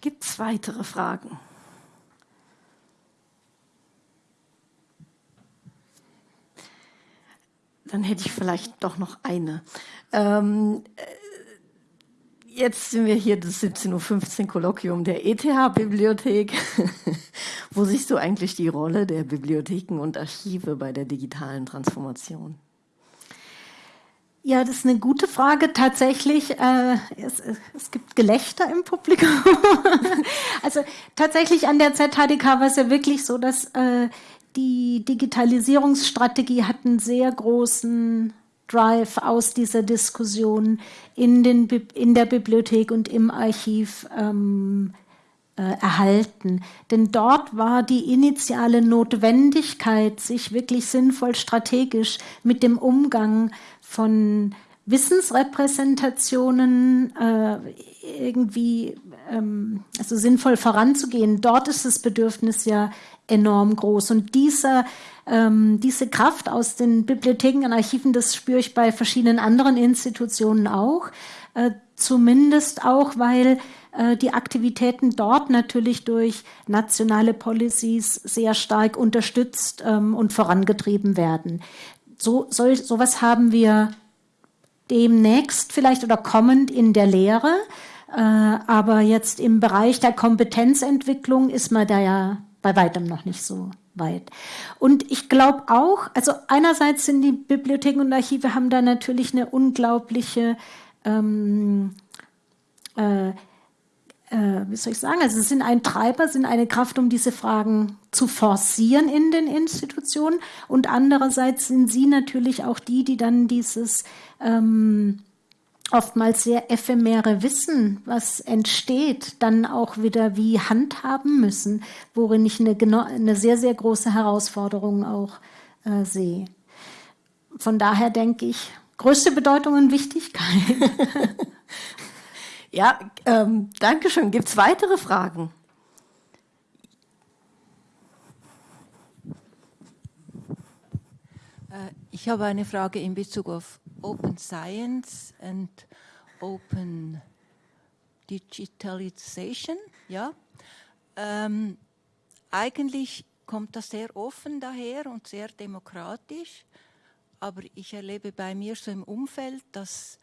Gibt es weitere Fragen? Dann hätte ich vielleicht doch noch eine. Ähm, äh, jetzt sind wir hier das 17.15 Uhr Kolloquium der ETH-Bibliothek. Wo siehst du eigentlich die Rolle der Bibliotheken und Archive bei der digitalen Transformation? Ja, das ist eine gute Frage. Tatsächlich, äh, es, es gibt Gelächter im Publikum. also tatsächlich an der ZHDK war es ja wirklich so, dass äh, die Digitalisierungsstrategie hat einen sehr großen Drive aus dieser Diskussion in, den, in der Bibliothek und im Archiv ähm, äh, erhalten. Denn dort war die initiale Notwendigkeit, sich wirklich sinnvoll strategisch mit dem Umgang von Wissensrepräsentationen äh, irgendwie ähm, also sinnvoll voranzugehen. Dort ist das Bedürfnis ja enorm groß. Und diese, ähm, diese Kraft aus den Bibliotheken und Archiven, das spüre ich bei verschiedenen anderen Institutionen auch. Äh, zumindest auch, weil äh, die Aktivitäten dort natürlich durch nationale Policies sehr stark unterstützt ähm, und vorangetrieben werden. So, so, sowas haben wir demnächst vielleicht oder kommend in der Lehre. Äh, aber jetzt im Bereich der Kompetenzentwicklung ist man da ja bei weitem noch nicht so weit. Und ich glaube auch, also einerseits sind die Bibliotheken und Archive haben da natürlich eine unglaubliche, ähm, äh, äh, wie soll ich sagen, also sind ein Treiber, sind eine Kraft, um diese Fragen zu forcieren in den Institutionen. Und andererseits sind sie natürlich auch die, die dann dieses ähm, oftmals sehr ephemere Wissen, was entsteht, dann auch wieder wie handhaben müssen, worin ich eine, eine sehr, sehr große Herausforderung auch äh, sehe. Von daher denke ich, größte Bedeutung und Wichtigkeit. ja, ähm, danke schön. Gibt es weitere Fragen? Äh, ich habe eine Frage in Bezug auf Open Science and Open Digitalization. Ja? Ähm, eigentlich kommt das sehr offen daher und sehr demokratisch, aber ich erlebe bei mir so im Umfeld, dass,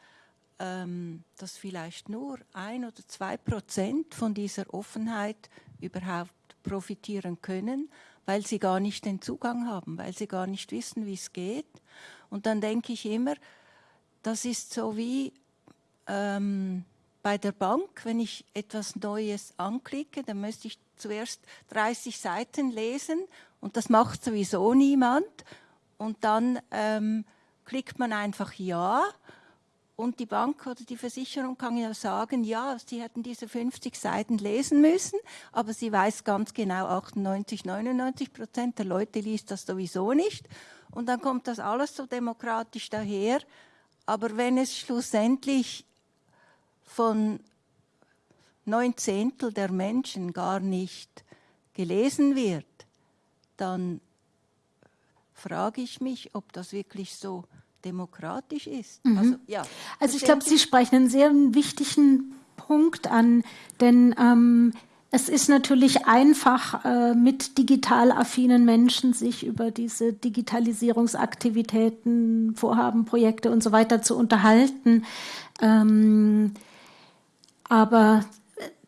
ähm, dass vielleicht nur ein oder zwei Prozent von dieser Offenheit überhaupt profitieren können, weil sie gar nicht den Zugang haben, weil sie gar nicht wissen, wie es geht. Und dann denke ich immer, das ist so wie ähm, bei der Bank, wenn ich etwas Neues anklicke, dann müsste ich zuerst 30 Seiten lesen und das macht sowieso niemand. Und dann ähm, klickt man einfach Ja und die Bank oder die Versicherung kann ja sagen, ja, sie hätten diese 50 Seiten lesen müssen, aber sie weiß ganz genau, 98, 99 Prozent der Leute liest das sowieso nicht. Und dann kommt das alles so demokratisch daher, aber wenn es schlussendlich von neun Zehntel der Menschen gar nicht gelesen wird, dann frage ich mich, ob das wirklich so demokratisch ist. Mhm. Also, ja, also ich glaube, Sie sprechen einen sehr wichtigen Punkt an, denn ähm, Es ist natürlich einfach, äh, mit digital affinen Menschen sich über diese Digitalisierungsaktivitäten, Vorhaben, Projekte und so weiter zu unterhalten. Ähm, aber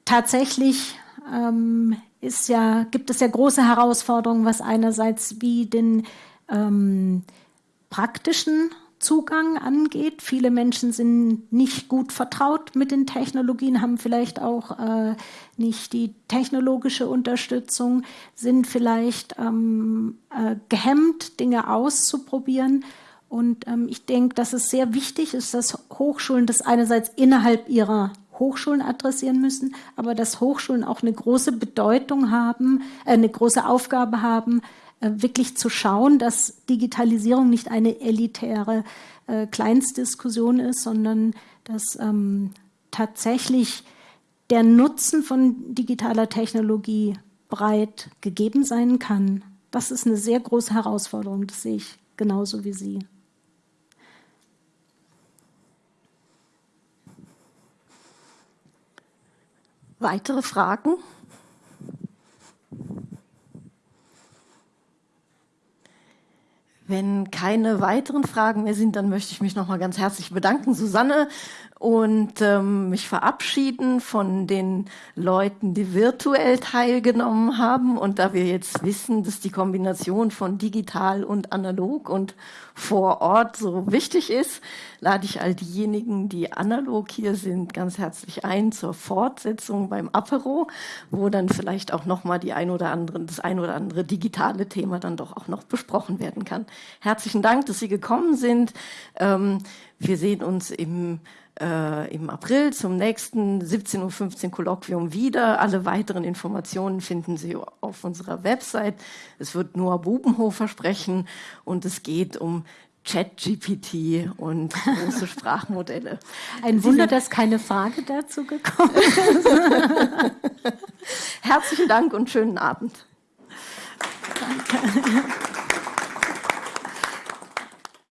tatsächlich ähm, ist ja, gibt es ja große Herausforderungen, was einerseits wie den ähm, praktischen Zugang angeht. Viele Menschen sind nicht gut vertraut mit den Technologien, haben vielleicht auch äh, nicht die technologische Unterstützung, sind vielleicht ähm, äh, gehemmt, Dinge auszuprobieren. Und ähm, ich denke, dass es sehr wichtig ist, dass Hochschulen das einerseits innerhalb ihrer Hochschulen adressieren müssen, aber dass Hochschulen auch eine große Bedeutung haben, äh, eine große Aufgabe haben, wirklich zu schauen, dass Digitalisierung nicht eine elitäre äh, Kleinstdiskussion ist, sondern dass ähm, tatsächlich der Nutzen von digitaler Technologie breit gegeben sein kann. Das ist eine sehr große Herausforderung, das sehe ich genauso wie Sie. Weitere Fragen? Wenn keine weiteren Fragen mehr sind, dann möchte ich mich noch mal ganz herzlich bedanken, Susanne, und ähm, mich verabschieden von den Leuten, die virtuell teilgenommen haben. Und da wir jetzt wissen, dass die Kombination von digital und analog und vor Ort so wichtig ist, lade ich all diejenigen, die analog hier sind, ganz herzlich ein zur Fortsetzung beim Apero, wo dann vielleicht auch noch mal die ein oder andere, das ein oder andere digitale Thema dann doch auch noch besprochen werden kann. Herzlichen Dank, dass Sie gekommen sind. Ähm, wir sehen uns im äh, im April zum nächsten 17.15 Uhr Kolloquium wieder. Alle weiteren Informationen finden Sie auf unserer Website. Es wird Noah Bubenhofer sprechen und es geht um ChatGPT und große Sprachmodelle. Ein Wunder, dass keine Frage dazu gekommen ist. Herzlichen Dank und schönen Abend. Danke.